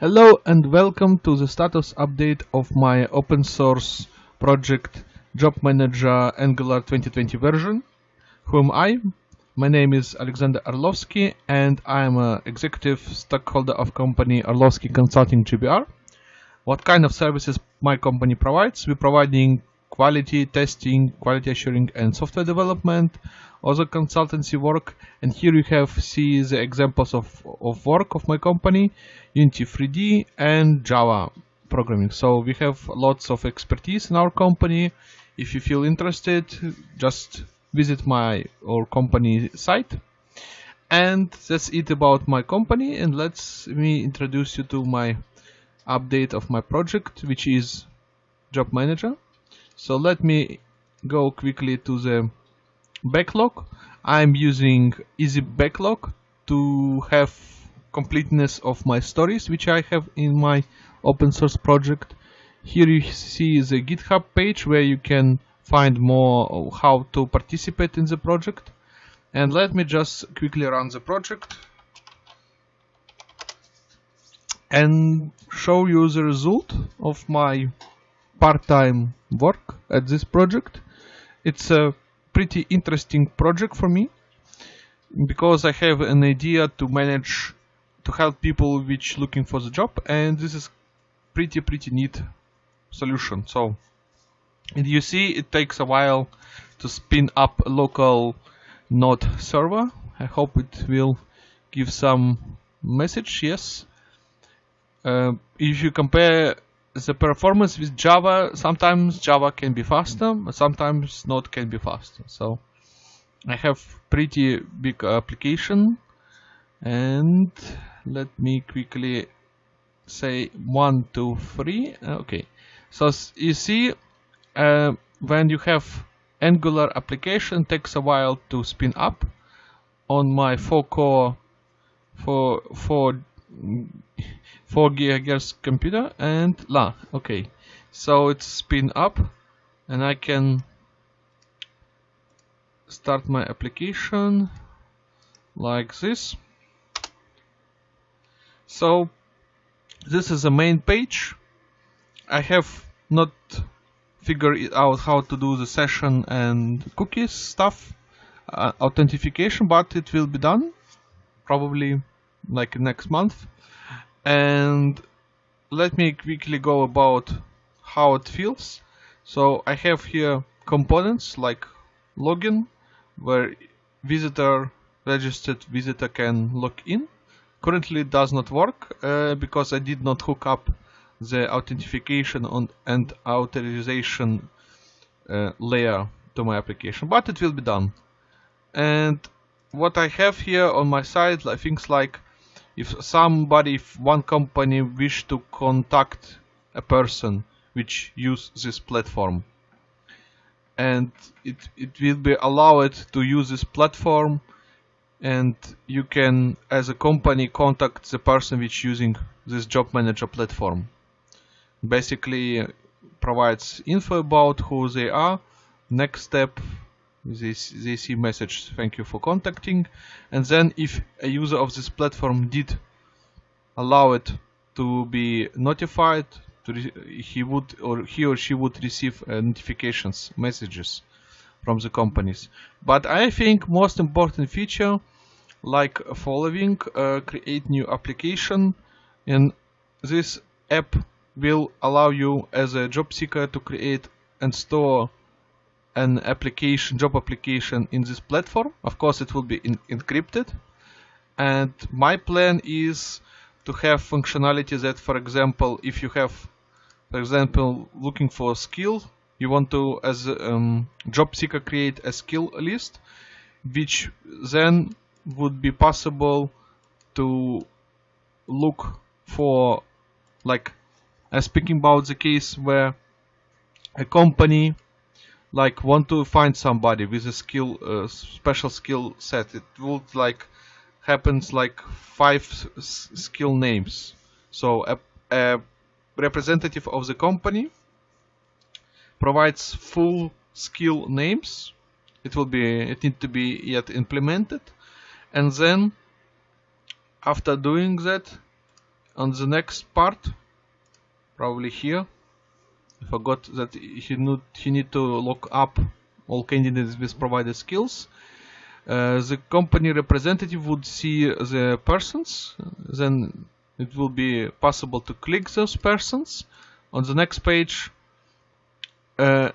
Hello and welcome to the status update of my open source project Job Manager Angular 2020 version. Who am I? My name is Alexander Arlovsky and I am an executive stockholder of company Arlovsky Consulting GBR. What kind of services my company provides? We're providing quality testing, quality assuring and software development, other consultancy work. And here you have see the examples of, of work of my company Unity 3D and Java programming. So we have lots of expertise in our company. If you feel interested just visit my or company site. And that's it about my company. And let's me introduce you to my update of my project which is job manager so let me go quickly to the backlog. I'm using Easy Backlog to have completeness of my stories which I have in my open source project. Here you see the GitHub page where you can find more how to participate in the project. And let me just quickly run the project and show you the result of my part-time work at this project. It's a pretty interesting project for me because I have an idea to manage to help people which looking for the job and this is pretty pretty neat solution. So and you see it takes a while to spin up a local node server. I hope it will give some message yes. Uh, if you compare the performance with Java, sometimes Java can be faster, but sometimes Node can be faster. So I have pretty big application and let me quickly say one, two, three. Okay, so you see uh, when you have Angular application takes a while to spin up on my 4 core for for 4 gigahertz computer and la. Okay. So it's spin up and I can start my application like this. So this is the main page. I have not figured out how to do the session and cookies stuff uh, authentication but it will be done probably like next month and let me quickly go about how it feels. So I have here components like login where visitor registered visitor can log in. Currently it does not work uh, because I did not hook up the authentication on, and authorization uh, layer to my application but it will be done. And what I have here on my side like things like if somebody, if one company wish to contact a person which use this platform and it, it will be allowed to use this platform and you can as a company contact the person which using this job manager platform. Basically uh, provides info about who they are next step they, they message thank you for contacting. And then if a user of this platform did allow it to be notified to he would or he or she would receive uh, notifications messages from the companies. But I think most important feature like following uh, create new application and this app will allow you as a job seeker to create and store an application, job application in this platform. Of course, it will be encrypted. And my plan is to have functionality that, for example, if you have, for example, looking for a skill, you want to, as a um, job seeker, create a skill list, which then would be possible to look for, like, uh, speaking about the case where a company like want to find somebody with a skill uh, special skill set. It would like happens like five skill names. So a, a, representative of the company provides full skill names. It will be it need to be yet implemented. And then after doing that on the next part, probably here, forgot that he need, he need to look up all candidates with provided skills. Uh, the company representative would see the persons, then it will be possible to click those persons. On the next page, uh,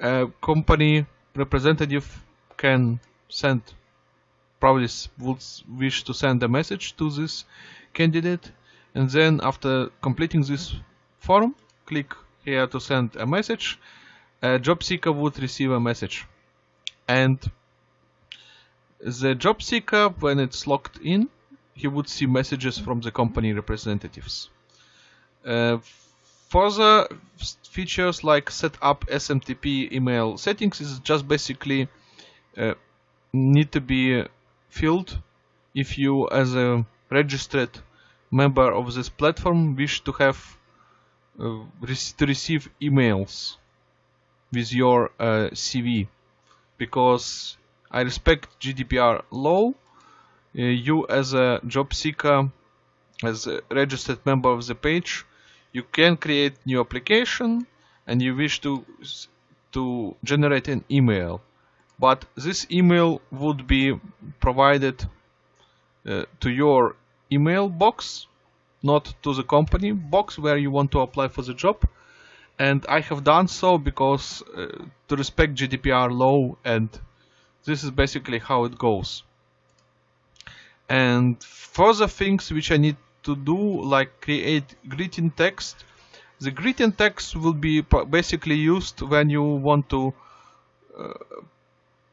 a company representative can send probably would wish to send a message to this candidate and then after completing this form click here to send a message. A job seeker would receive a message. And the job seeker when it's logged in he would see messages from the company representatives. Uh, further features like set up SMTP email settings is just basically uh, need to be filled. If you as a registered member of this platform wish to have to receive emails with your uh, CV because I respect GDPR law. Uh, you as a job seeker as a registered member of the page you can create new application and you wish to to generate an email. But this email would be provided uh, to your email box not to the company box where you want to apply for the job. And I have done so because uh, to respect GDPR law and this is basically how it goes. And further things which I need to do like create greeting text the greeting text will be basically used when you want to uh,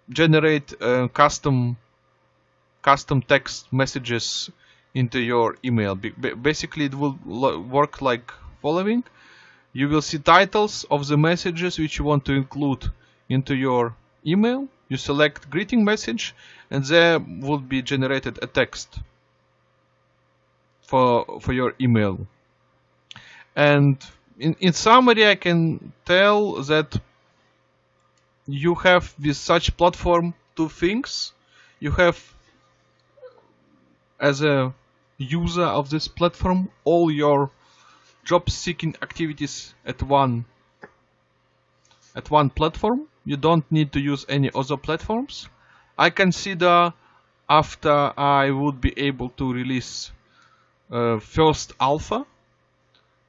generate uh, custom custom text messages into your email. Basically it will work like following. You will see titles of the messages which you want to include into your email. You select greeting message and there would be generated a text for for your email. And in, in summary I can tell that you have with such platform two things. You have as a user of this platform all your job seeking activities at one at one platform. You don't need to use any other platforms. I consider after I would be able to release uh, first alpha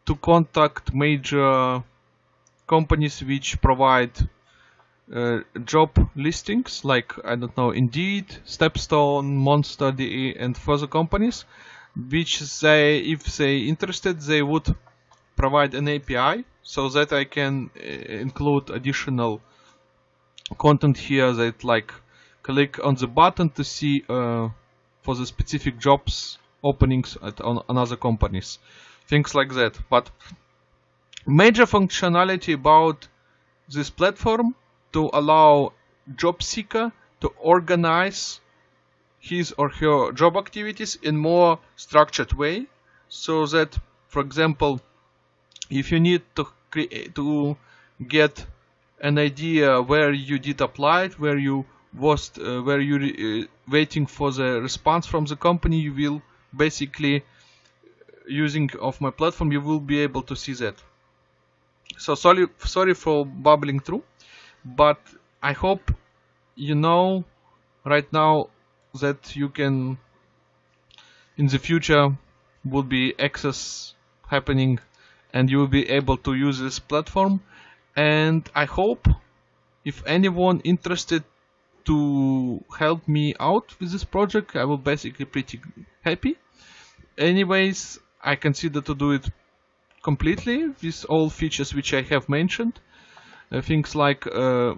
to contact major companies which provide uh, job listings like I don't know Indeed, Stepstone, Monster.de and further companies which they if they interested they would provide an API so that I can uh, include additional content here that like click on the button to see uh, for the specific jobs openings at on another companies. Things like that. But major functionality about this platform to allow job seeker to organize his or her job activities in more structured way so that for example if you need to create to get an idea where you did apply it, where you was uh, where you uh, waiting for the response from the company you will basically using of my platform you will be able to see that. So sorry sorry for bubbling through but I hope you know right now that you can in the future will be access happening and you will be able to use this platform. And I hope if anyone interested to help me out with this project I will basically pretty happy. Anyways I consider to do it completely with all features which I have mentioned. Uh, things like uh,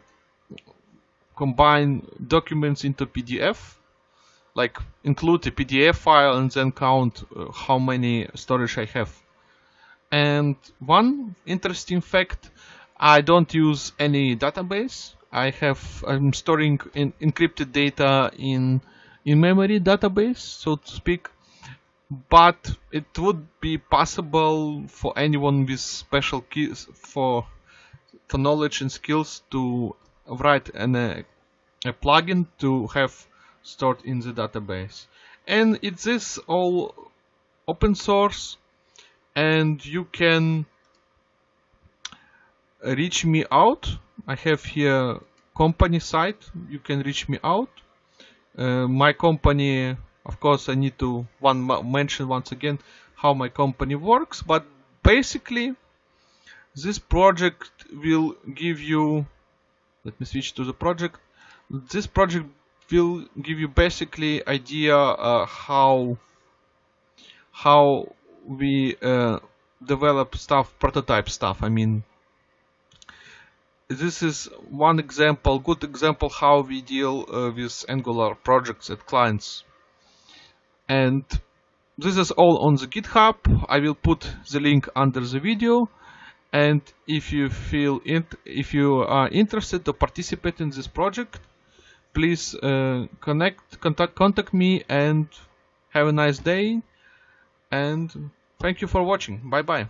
combine documents into PDF like include a PDF file and then count uh, how many storage I have. And one interesting fact I don't use any database. I have I'm storing in, encrypted data in in memory database so to speak. But it would be possible for anyone with special keys for for knowledge and skills to write an, a, a plugin to have stored in the database. And it is all open source and you can reach me out. I have here company site. You can reach me out. Uh, my company of course I need to one mention once again how my company works but basically this project will give you let me switch to the project. This project will give you basically idea uh, how how we uh, develop stuff prototype stuff. I mean this is one example good example how we deal uh, with angular projects at clients. And this is all on the github. I will put the link under the video. And if you feel if you are interested to participate in this project please uh, connect contact contact me and have a nice day. And thank you for watching. Bye bye